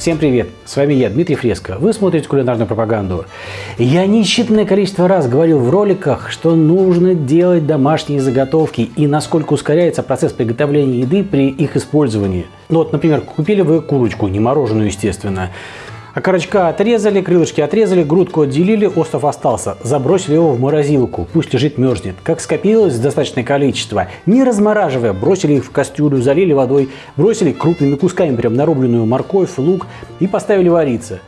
Всем привет! С вами я, Дмитрий Фреско. Вы смотрите кулинарную пропаганду. Я несчетное количество раз говорил в роликах, что нужно делать домашние заготовки и насколько ускоряется процесс приготовления еды при их использовании. Ну вот, например, купили вы курочку, не мороженую, естественно. Окорочка отрезали, крылышки отрезали, грудку отделили, остров остался. Забросили его в морозилку, пусть лежит, мерзнет. Как скопилось достаточное количество, не размораживая, бросили их в кастрюлю, залили водой, бросили крупными кусками прям нарубленную морковь, лук и поставили вариться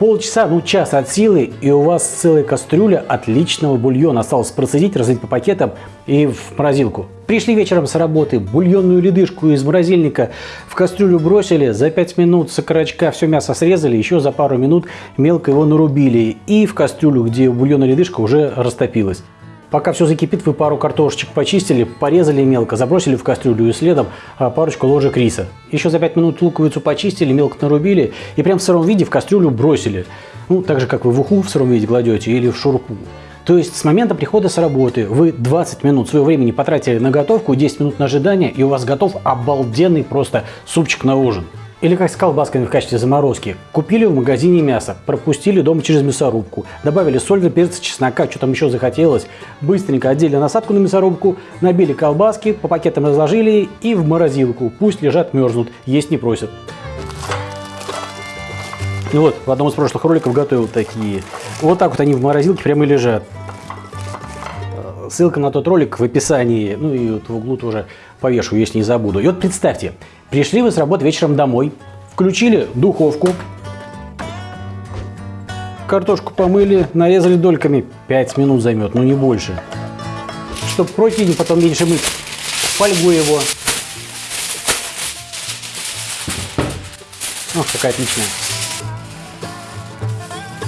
полчаса, ну час от силы, и у вас целая кастрюля отличного бульона. Осталось процедить, разлить по пакетам и в морозилку. Пришли вечером с работы, бульонную ледышку из морозильника в кастрюлю бросили, за 5 минут с окорочка все мясо срезали, еще за пару минут мелко его нарубили. И в кастрюлю, где бульонная ледышка уже растопилась. Пока все закипит, вы пару картошечек почистили, порезали мелко, забросили в кастрюлю и следом а, парочку ложек риса. Еще за 5 минут луковицу почистили, мелко нарубили и прям в сыром виде в кастрюлю бросили. Ну, так же, как вы в уху в сыром виде кладете или в шурпу. То есть с момента прихода с работы вы 20 минут своего времени потратили на готовку, 10 минут на ожидание, и у вас готов обалденный просто супчик на ужин. Или как с колбасками в качестве заморозки. Купили в магазине мясо, пропустили дома через мясорубку, добавили соль, перец, чеснока, что там еще захотелось. Быстренько одели насадку на мясорубку, набили колбаски, по пакетам разложили и в морозилку. Пусть лежат, мерзнут, есть не просят. Ну вот, в одном из прошлых роликов готовил такие. Вот так вот они в морозилке прямо и лежат. Ссылка на тот ролик в описании, ну и вот в углу тоже повешу, если не забуду. И вот представьте, Пришли вы с работы вечером домой, включили духовку, картошку помыли, нарезали дольками. 5 минут займет, ну не больше. Чтобы противень потом меньше мыть, фольгу его. Ох, какая отличная.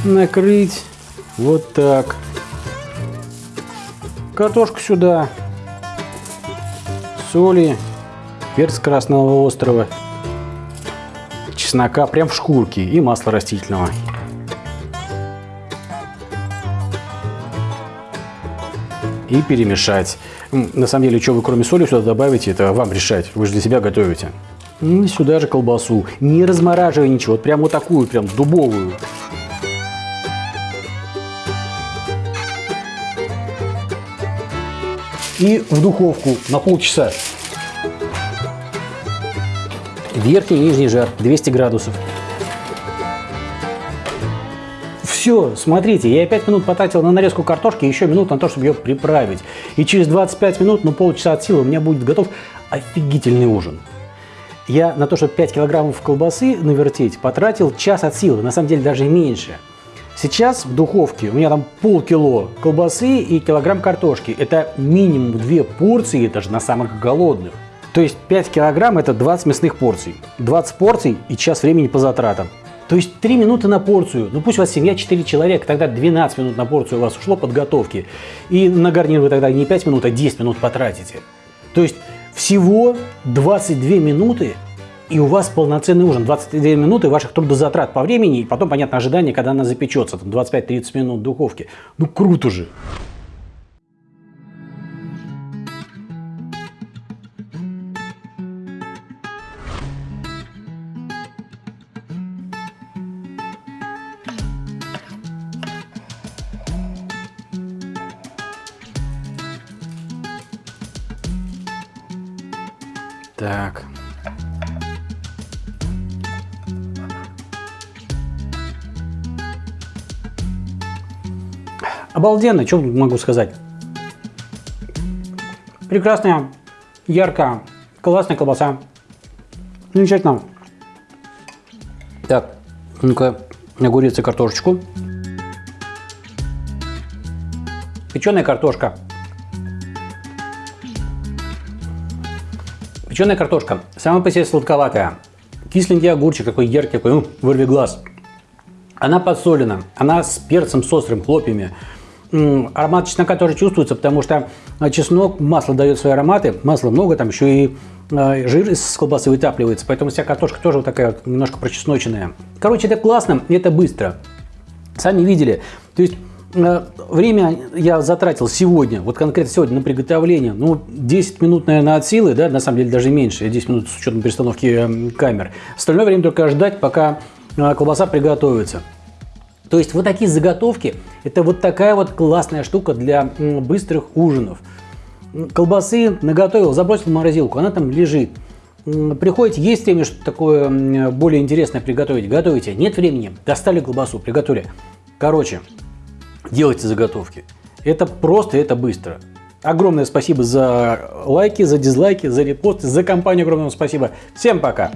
Накрыть вот так. Картошку сюда. Соли перец красного острова, чеснока прям в шкурке и масло растительного. И перемешать. На самом деле, что вы кроме соли сюда добавите, это вам решать. Вы же для себя готовите. И сюда же колбасу. Не размораживая ничего. Вот прям вот такую, прям дубовую. И в духовку на полчаса. Верхний и нижний жар 200 градусов. Все, смотрите, я 5 минут потратил на нарезку картошки, еще минут на то, чтобы ее приправить. И через 25 минут, ну полчаса от силы, у меня будет готов офигительный ужин. Я на то, чтобы 5 килограммов колбасы навертеть, потратил час от силы, на самом деле даже меньше. Сейчас в духовке у меня там полкило колбасы и килограмм картошки. Это минимум две порции, даже на самых голодных. То есть 5 килограмм это 20 мясных порций. 20 порций и час времени по затратам. То есть 3 минуты на порцию. Ну пусть у вас семья 4 человека, тогда 12 минут на порцию у вас ушло подготовки. И на гарнир вы тогда не 5 минут, а 10 минут потратите. То есть всего 22 минуты и у вас полноценный ужин. 22 минуты ваших трудозатрат по времени, и потом, понятно, ожидание, когда она запечется, 25-30 минут в духовке. Ну круто же! Так. Обалденно, что могу сказать. Прекрасная, яркая, классная колбаса. Замечательно. Так, ну-ка, огурец и картошечку. Печеная картошка. Печеная картошка. Сама по себе сладковатая. Кисленький огурчик, какой яркий, какой, ну, вырви глаз. Она подсолена, она с перцем, с острым, хлопьями. Аромат чеснока тоже чувствуется, потому что а, чеснок, масло дает свои ароматы, масла много, там еще и а, жир из колбасы вытапливается, поэтому вся картошка тоже вот такая вот немножко прочесноченная. Короче, это классно это быстро. Сами видели. То есть Э, время я затратил сегодня, вот конкретно сегодня на приготовление, ну, 10 минут, наверное, от силы, да, на самом деле даже меньше, 10 минут с учетом перестановки камер. Остальное время только ждать, пока э, колбаса приготовится. То есть вот такие заготовки, это вот такая вот классная штука для быстрых ужинов. Колбасы наготовил, забросил в морозилку, она там лежит. Приходите, есть время что-то такое более интересное приготовить, готовите. Нет времени, достали колбасу, приготовили. Короче, делайте заготовки. Это просто, это быстро. Огромное спасибо за лайки, за дизлайки, за репосты, за компанию огромное спасибо. Всем пока!